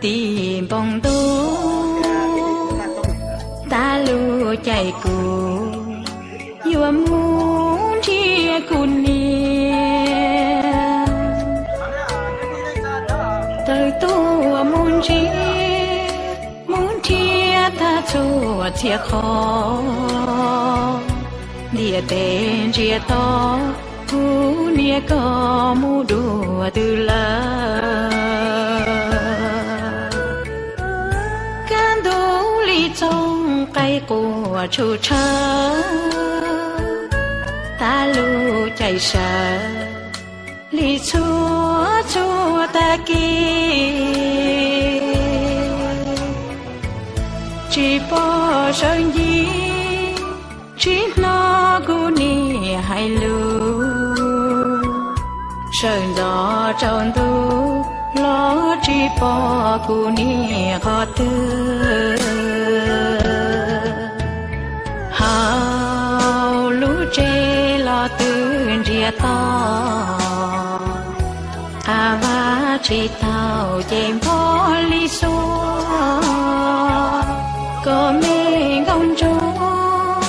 tìm bong tố ta lu chạy cù. Yêu muốn chia cù nia tới tu muốn chia muốn chia ta chua chia khó địa tên chia to thu nia có mu đùa từ lời trong của chủ cha ta lu chạy sợ. Lý chúa chúa ta kia. Chỉ bỏ sơn gì chỉ nó cu ni hay lu sơn gió trong tu, lo chỉ bỏ cu ni khó tư tư to. À va chỉ tao chém bỏ lý số có mê ngông chúa.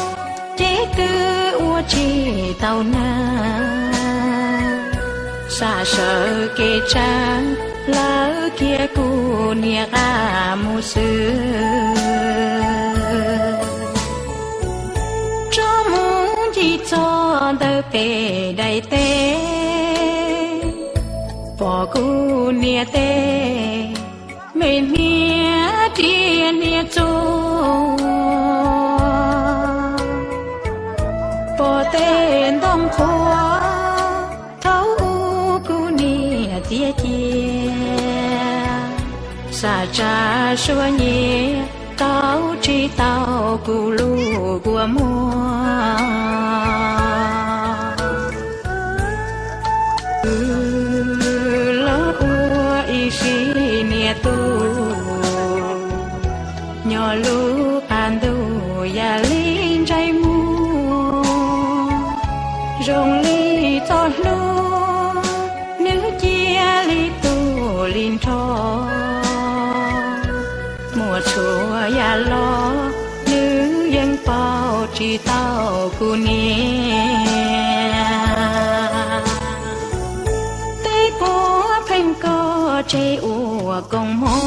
Chế tư ua chỉ tao na. Xa sợ kê trang, lỡ kia cu nia ca mu sư. Cho đỡ bề đầy tê. Bỏ cu nia tê mình nia tiền nia chô bỏ tên đông khoa thấu cu nia tia chia. Xa cha xua nhẹ tao chi tao cu lu của mua tu. Nhỏ lu an tu ya lin trái mu. Rong li to lu nữ chia li tu lin tho. Mùa chùa ya lo, nữ dân bao chỉ tao cu nia ua công mô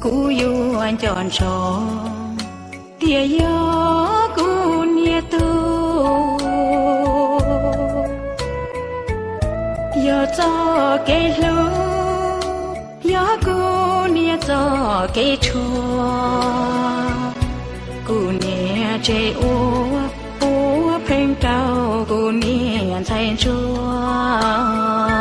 cú yu anh chọn cho tia yo cú nia tu. Yo cho cái lu yo cú nia cho cái chua cú nia chê ô ô phênh cao cú nia thay chua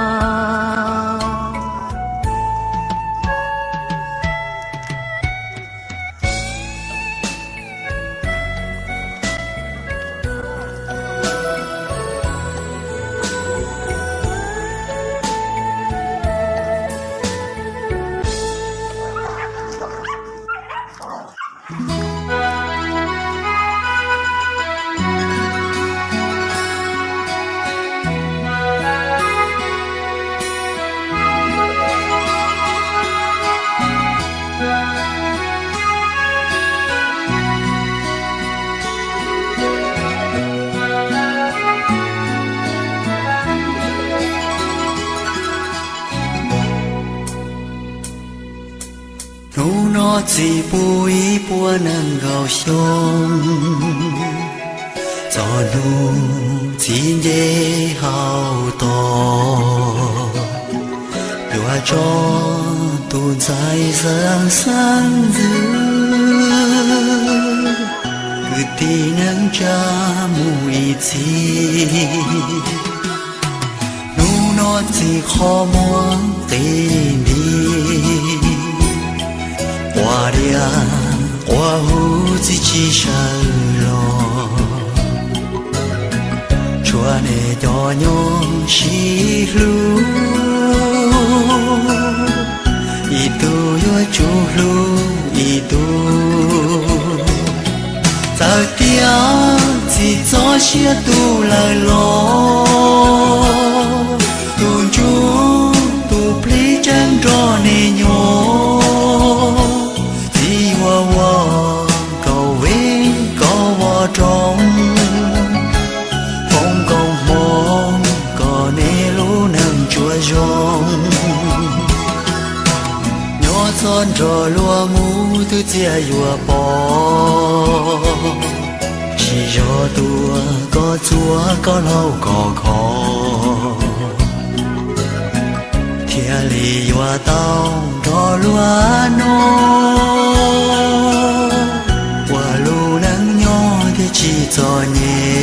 chỉ bùi bùa nâng gạo sông cho nụ chỉ dễ hào to. Đùa cho tu dài sáng sáng dư cứ tí nâng cha mùi chi. Nu nó chỉ khó muốn tên đi qua qua hu chỉ chi lo chua nè cho nhung xí lu y tu yo chu lu y tu giờ tia chỉ cho xia tu lại lo chia yua bò chỉ cho tua có chúa có lâu có khó thiên lý yua tao đó lúa nô qua lu nắng nhỏ thì chỉ cho nhé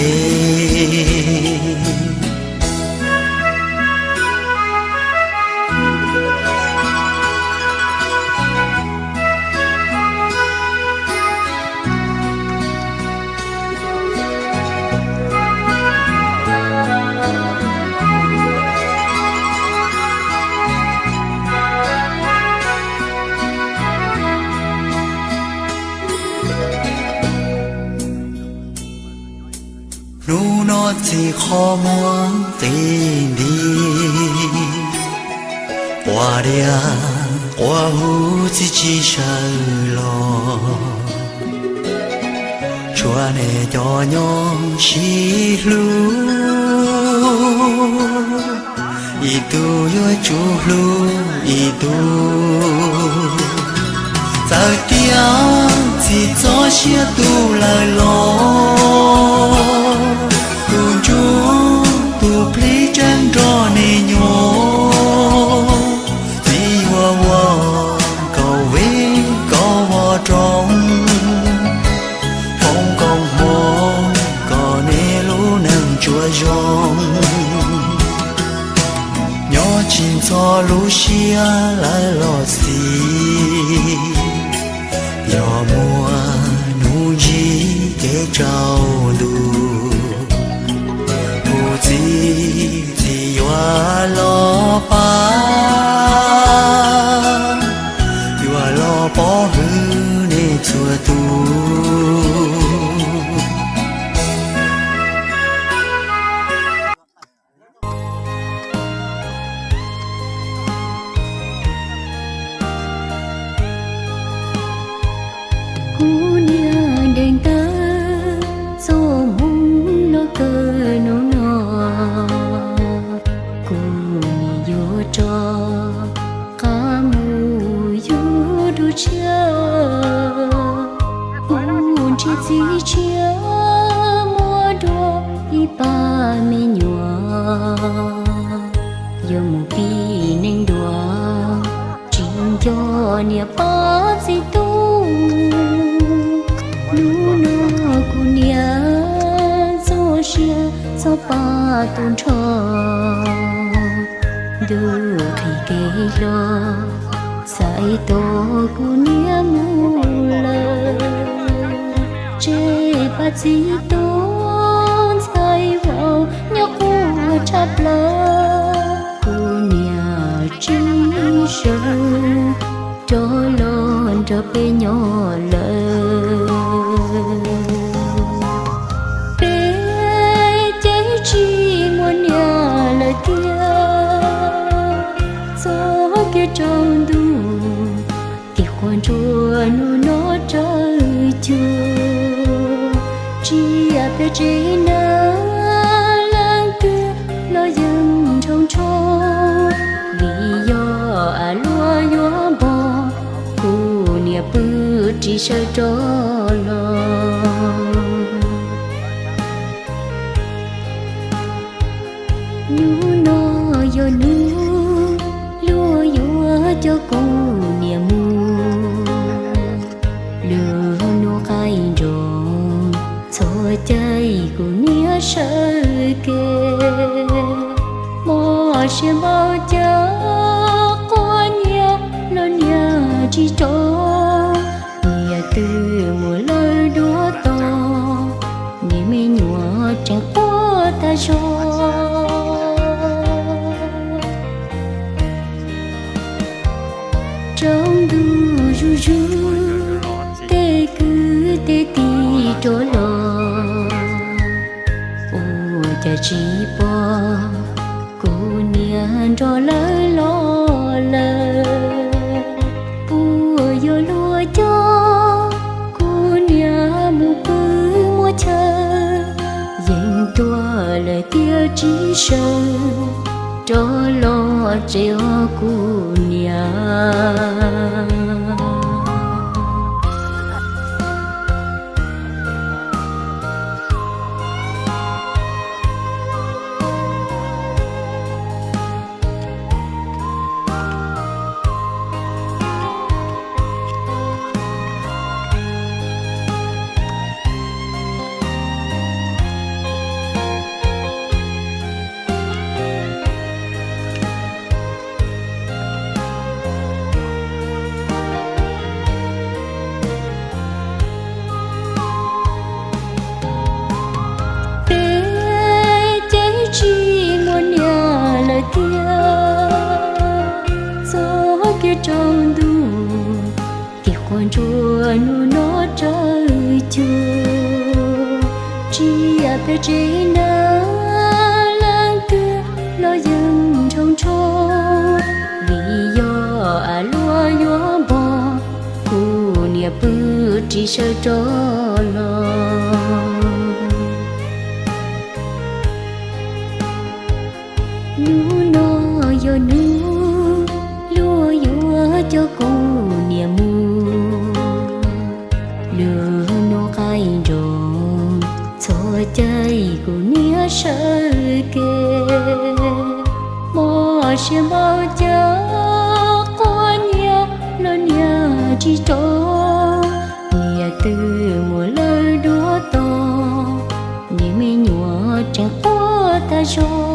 努诺只可望地地，我俩我胡子只手咯，穿的nhỏ nhỏ chỉ lu, itu yo chu lu itu, giờ tiếng chỉ cho xe tu lời lo. cho Lucia lại lo xì yo mùa nu gì để trao đủ mù gì thì yo lo cho nia pa si tu. Nu na ku nia zo xia so pa tôn cho. Du khi ke lo sai to ku nia mu la che pa si tu sai vào nhớ ku chắp lơ nhà chỉ sợ cho lon cho bé nhỏ lỡ bé chế chi muốn nhà lời kia gió kia trong đủ thì quan chùa nu nó trời chưa chi à bé chế nơi chỉ sợ cho lo nu no yo nu lúa yo cho cô nia mu lửa nu khai rong cho trái của nia sợ kê mò xem bao cha có nhớ lo nhớ chỉ cho có trong du ru ru tê cứ tê tì trố lò ô cha chỉ bỏ cô niên trò lỡ lo lỡ lời kia trí sân cho lo treo cu nhà chùa nu nó trời chùa chỉ à bé chỉ nơ lang kia lo dừng trong cho vì do à lúa gió bò cu nia bự chỉ sợ cho lo. Nu nó yo nu cho chơi của nia sợ kê mò xe bao giờ con nhớ nó nhớ chỉ cho. Nia từ mùa lời đúa to nia mi nhua chẳng có ta cho.